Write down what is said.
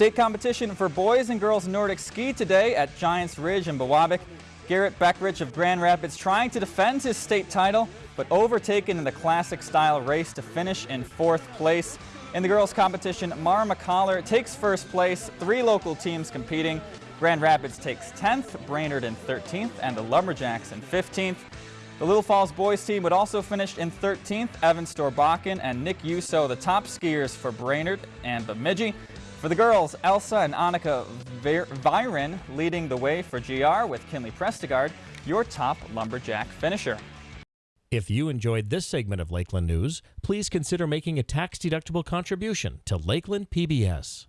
State competition for boys and girls Nordic ski today at Giants Ridge in Biwabik. Garrett Beckrich of Grand Rapids trying to defend his state title, but overtaken in the classic style race to finish in fourth place. In the girls competition, Mara McCollar takes first place, three local teams competing. Grand Rapids takes 10th, Brainerd in 13th, and the Lumberjacks in 15th. The Little Falls boys team would also finish in 13th, Evan Storbakken and Nick Yuso, the top skiers for Brainerd and Bemidji. For the girls, Elsa and Annika Viren leading the way for GR with Kinley Prestigard, your top Lumberjack finisher. If you enjoyed this segment of Lakeland News, please consider making a tax-deductible contribution to Lakeland PBS.